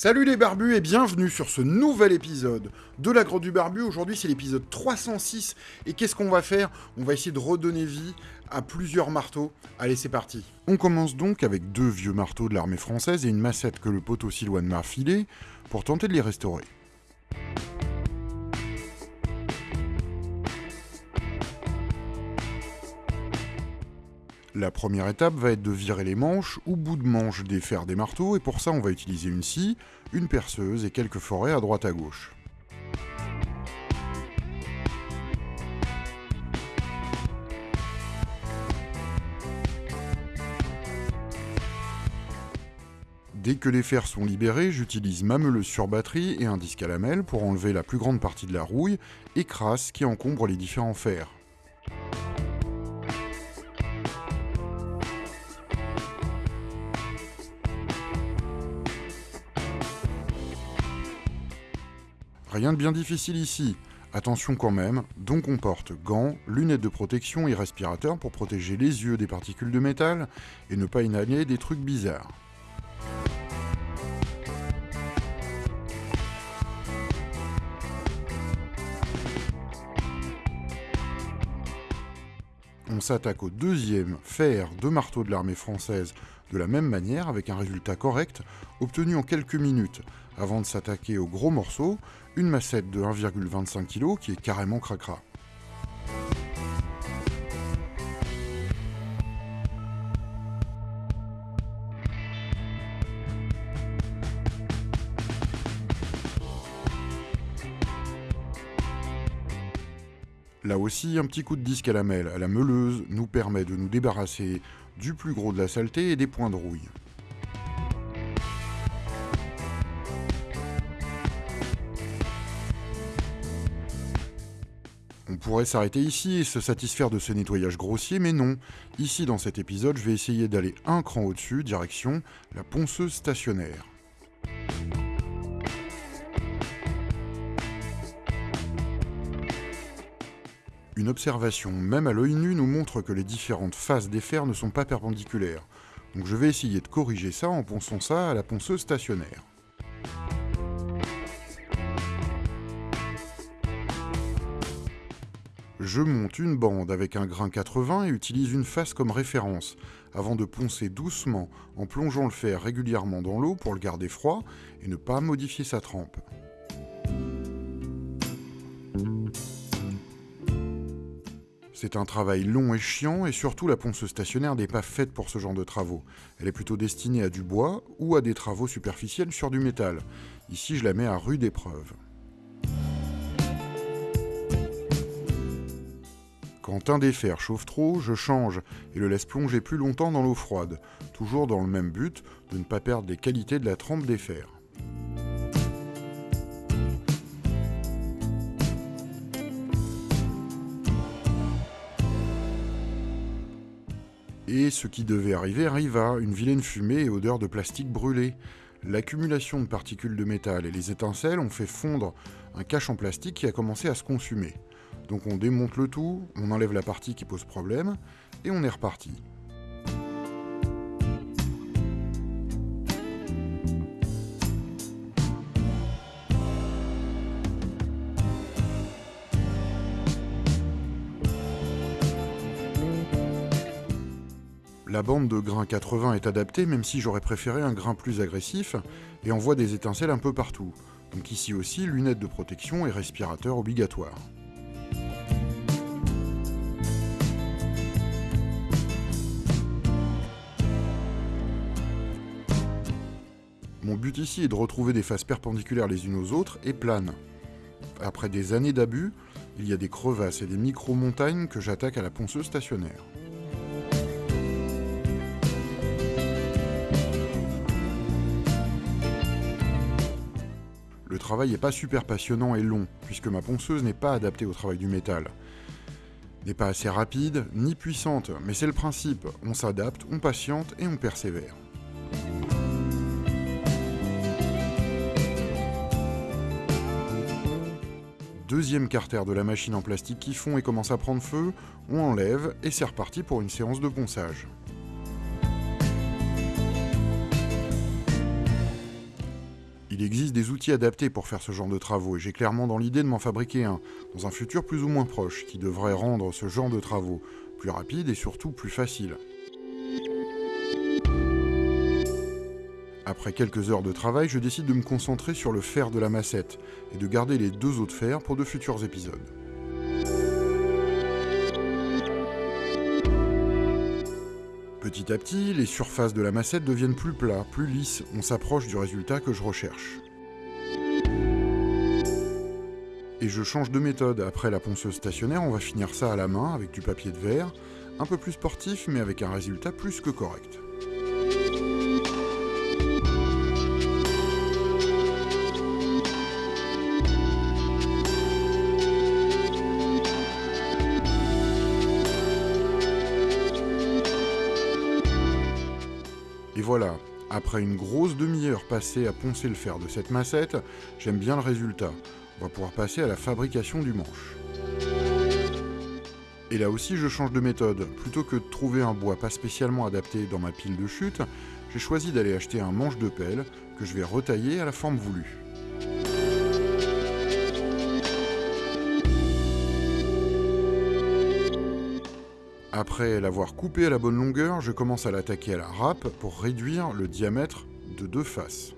Salut les barbus et bienvenue sur ce nouvel épisode de la Grotte du Barbu. Aujourd'hui c'est l'épisode 306 et qu'est-ce qu'on va faire? On va essayer de redonner vie à plusieurs marteaux. Allez c'est parti On commence donc avec deux vieux marteaux de l'armée française et une massette que le poteau Silouane m'a filé pour tenter de les restaurer. La première étape va être de virer les manches ou bout de manche des fers des marteaux, et pour ça on va utiliser une scie, une perceuse et quelques forêts à droite à gauche. Dès que les fers sont libérés, j'utilise ma meuleuse sur batterie et un disque à lamelles pour enlever la plus grande partie de la rouille et crasse qui encombre les différents fers. Rien de bien difficile ici. Attention quand même, donc on porte gants, lunettes de protection et respirateurs pour protéger les yeux des particules de métal et ne pas inhaler des trucs bizarres. On s'attaque au deuxième fer de marteau de l'armée française de la même manière avec un résultat correct obtenu en quelques minutes avant de s'attaquer au gros morceau, une massette de 1,25 kg qui est carrément cracra. Là aussi, un petit coup de disque à la à la meuleuse, nous permet de nous débarrasser du plus gros de la saleté et des points de rouille. Pourrait s'arrêter ici et se satisfaire de ce nettoyage grossier, mais non. Ici, dans cet épisode, je vais essayer d'aller un cran au-dessus, direction la ponceuse stationnaire. Une observation, même à l'œil nu, nous montre que les différentes faces des fers ne sont pas perpendiculaires. Donc je vais essayer de corriger ça en ponçant ça à la ponceuse stationnaire. Je monte une bande avec un grain 80 et utilise une face comme référence, avant de poncer doucement en plongeant le fer régulièrement dans l'eau pour le garder froid et ne pas modifier sa trempe. C'est un travail long et chiant et surtout la ponceuse stationnaire n'est pas faite pour ce genre de travaux. Elle est plutôt destinée à du bois ou à des travaux superficiels sur du métal. Ici je la mets à rude épreuve. Quand un des fers chauffe trop, je change et le laisse plonger plus longtemps dans l'eau froide, toujours dans le même but de ne pas perdre les qualités de la trempe des fers. Et ce qui devait arriver arriva, une vilaine fumée et odeur de plastique brûlé. L'accumulation de particules de métal et les étincelles ont fait fondre un cache en plastique qui a commencé à se consumer. Donc on démonte le tout, on enlève la partie qui pose problème, et on est reparti. La bande de grain 80 est adaptée, même si j'aurais préféré un grain plus agressif, et envoie des étincelles un peu partout. Donc ici aussi, lunettes de protection et respirateur obligatoire. Mon but ici est de retrouver des faces perpendiculaires les unes aux autres et planes. Après des années d'abus, il y a des crevasses et des micro-montagnes que j'attaque à la ponceuse stationnaire. Le travail n'est pas super passionnant et long, puisque ma ponceuse n'est pas adaptée au travail du métal. N'est pas assez rapide, ni puissante, mais c'est le principe, on s'adapte, on patiente et on persévère. Deuxième carter de la machine en plastique qui fond et commence à prendre feu, on enlève et c'est reparti pour une séance de ponçage. Il existe des outils adaptés pour faire ce genre de travaux et j'ai clairement dans l'idée de m'en fabriquer un, dans un futur plus ou moins proche, qui devrait rendre ce genre de travaux plus rapide et surtout plus facile. Après quelques heures de travail, je décide de me concentrer sur le fer de la massette et de garder les deux autres fers pour de futurs épisodes. Petit à petit, les surfaces de la massette deviennent plus plats, plus lisses, on s'approche du résultat que je recherche. Et je change de méthode. Après la ponceuse stationnaire, on va finir ça à la main avec du papier de verre, un peu plus sportif mais avec un résultat plus que correct. Et voilà, après une grosse demi-heure passée à poncer le fer de cette massette, j'aime bien le résultat. On va pouvoir passer à la fabrication du manche. Et là aussi, je change de méthode. Plutôt que de trouver un bois pas spécialement adapté dans ma pile de chute, j'ai choisi d'aller acheter un manche de pelle que je vais retailler à la forme voulue. Après l'avoir coupé à la bonne longueur, je commence à l'attaquer à la râpe pour réduire le diamètre de deux faces.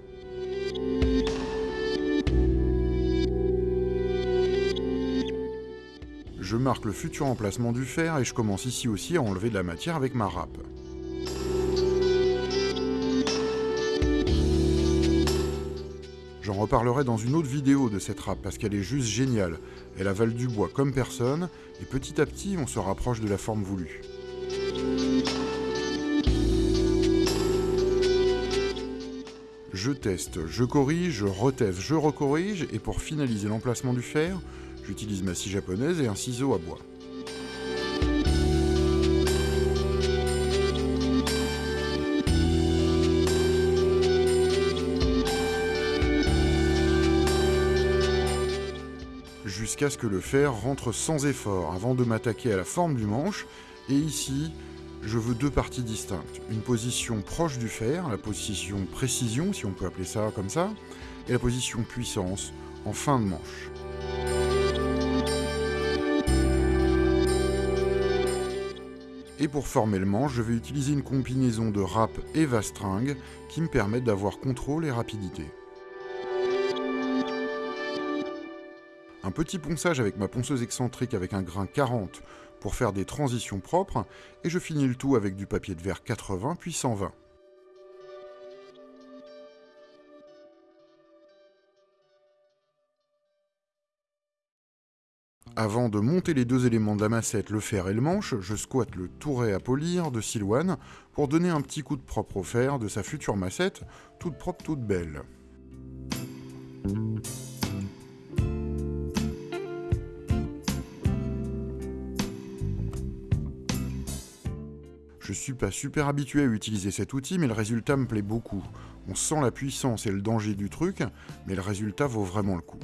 Je marque le futur emplacement du fer et je commence ici aussi à enlever de la matière avec ma râpe. J'en reparlerai dans une autre vidéo de cette râpe parce qu'elle est juste géniale. Elle avale du bois comme personne et petit à petit on se rapproche de la forme voulue. Je teste, je corrige, je reteste, je recorrige et pour finaliser l'emplacement du fer, J'utilise ma scie japonaise et un ciseau à bois. Jusqu'à ce que le fer rentre sans effort avant de m'attaquer à la forme du manche. Et ici, je veux deux parties distinctes. Une position proche du fer, la position précision, si on peut appeler ça comme ça, et la position puissance en fin de manche. Et pour former le manche, je vais utiliser une combinaison de râpe et vastringue qui me permettent d'avoir contrôle et rapidité. Un petit ponçage avec ma ponceuse excentrique avec un grain 40 pour faire des transitions propres, et je finis le tout avec du papier de verre 80 puis 120. Avant de monter les deux éléments de la massette, le fer et le manche, je squatte le touret à polir de Silouane pour donner un petit coup de propre au fer de sa future massette, toute propre, toute belle. Je suis pas super habitué à utiliser cet outil, mais le résultat me plaît beaucoup. On sent la puissance et le danger du truc, mais le résultat vaut vraiment le coup.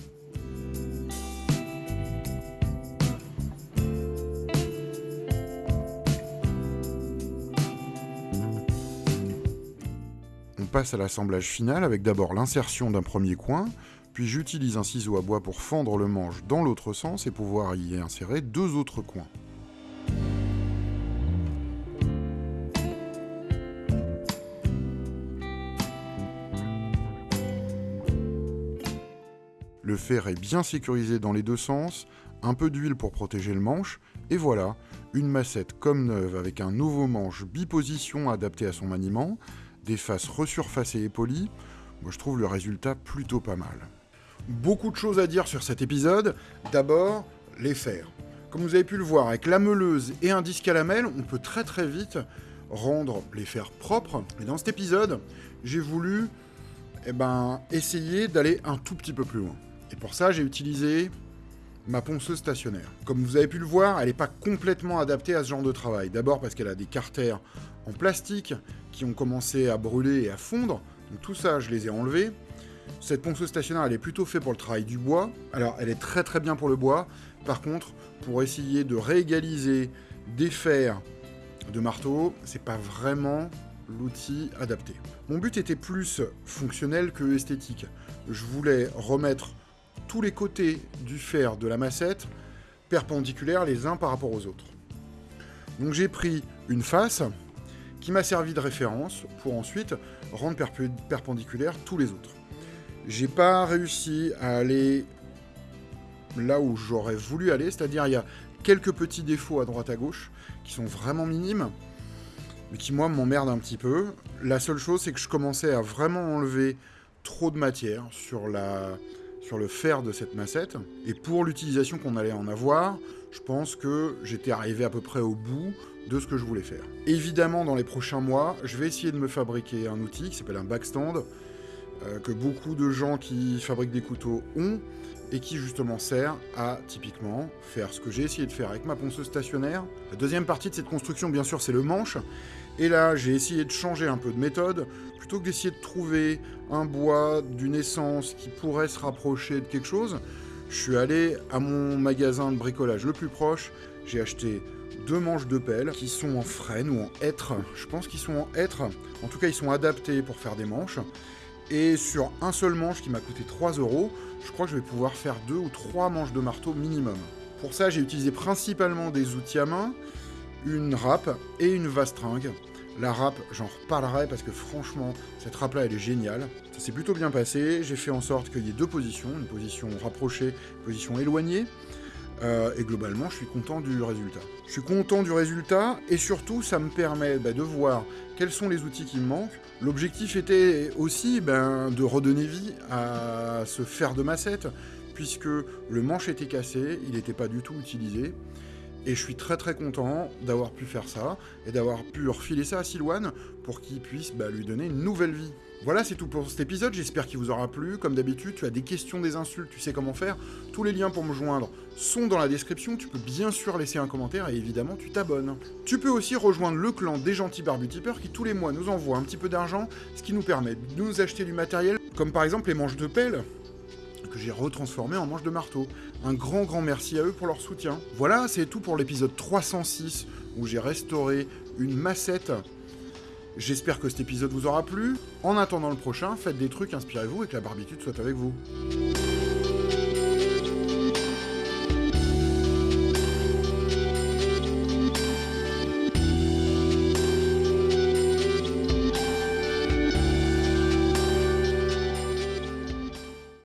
passe à l'assemblage final avec d'abord l'insertion d'un premier coin, puis j'utilise un ciseau à bois pour fendre le manche dans l'autre sens et pouvoir y insérer deux autres coins. Le fer est bien sécurisé dans les deux sens, un peu d'huile pour protéger le manche, et voilà, une massette comme neuve avec un nouveau manche biposition adapté à son maniement, des faces resurfacées et polies, moi je trouve le résultat plutôt pas mal. Beaucoup de choses à dire sur cet épisode. D'abord, les fers. Comme vous avez pu le voir, avec la meuleuse et un disque à lamelles, on peut très très vite rendre les fers propres. Et dans cet épisode, j'ai voulu eh ben, essayer d'aller un tout petit peu plus loin. Et pour ça, j'ai utilisé ma ponceuse stationnaire. Comme vous avez pu le voir, elle n'est pas complètement adaptée à ce genre de travail. D'abord parce qu'elle a des carters en plastique qui ont commencé à brûler et à fondre. Donc tout ça, je les ai enlevés. Cette ponceuse stationnaire, elle est plutôt faite pour le travail du bois. Alors, elle est très très bien pour le bois. Par contre, pour essayer de réégaliser des fers de marteau, c'est pas vraiment l'outil adapté. Mon but était plus fonctionnel que esthétique. Je voulais remettre tous les côtés du fer de la massette perpendiculaires les uns par rapport aux autres. Donc j'ai pris une face qui m'a servi de référence pour ensuite rendre perpendiculaires tous les autres. J'ai pas réussi à aller là où j'aurais voulu aller, c'est-à-dire il y a quelques petits défauts à droite à gauche qui sont vraiment minimes, mais qui moi m'emmerdent un petit peu. La seule chose c'est que je commençais à vraiment enlever trop de matière sur, la, sur le fer de cette massette, et pour l'utilisation qu'on allait en avoir, je pense que j'étais arrivé à peu près au bout de ce que je voulais faire. Évidemment, dans les prochains mois, je vais essayer de me fabriquer un outil qui s'appelle un backstand, euh, que beaucoup de gens qui fabriquent des couteaux ont, et qui justement sert à, typiquement, faire ce que j'ai essayé de faire avec ma ponceuse stationnaire. La deuxième partie de cette construction, bien sûr, c'est le manche, et là, j'ai essayé de changer un peu de méthode, plutôt que d'essayer de trouver un bois d'une essence qui pourrait se rapprocher de quelque chose, je suis allé à mon magasin de bricolage le plus proche, j'ai acheté deux manches de pelle qui sont en frêne ou en hêtre. Je pense qu'ils sont en hêtre. En tout cas, ils sont adaptés pour faire des manches. Et sur un seul manche qui m'a coûté 3 euros, je crois que je vais pouvoir faire deux ou trois manches de marteau minimum. Pour ça, j'ai utilisé principalement des outils à main, une râpe et une vastringue. La râpe, j'en reparlerai parce que franchement, cette râpe-là, elle est géniale. Ça s'est plutôt bien passé. J'ai fait en sorte qu'il y ait deux positions, une position rapprochée, une position éloignée. Euh, et globalement, je suis content du résultat. Je suis content du résultat, et surtout, ça me permet bah, de voir quels sont les outils qui me manquent. L'objectif était aussi ben, de redonner vie à ce fer de massette, puisque le manche était cassé, il n'était pas du tout utilisé. Et je suis très très content d'avoir pu faire ça et d'avoir pu refiler ça à Silouane pour qu'il puisse bah, lui donner une nouvelle vie. Voilà, c'est tout pour cet épisode, j'espère qu'il vous aura plu. Comme d'habitude, tu as des questions, des insultes, tu sais comment faire. Tous les liens pour me joindre sont dans la description, tu peux bien sûr laisser un commentaire et évidemment tu t'abonnes. Tu peux aussi rejoindre le clan des gentils barbutipeurs qui tous les mois nous envoient un petit peu d'argent, ce qui nous permet de nous acheter du matériel, comme par exemple les manches de pelle, que j'ai retransformé en manche de marteau. Un grand grand merci à eux pour leur soutien. Voilà, c'est tout pour l'épisode 306 où j'ai restauré une massette. J'espère que cet épisode vous aura plu. En attendant le prochain, faites des trucs, inspirez-vous et que la barbitude soit avec vous.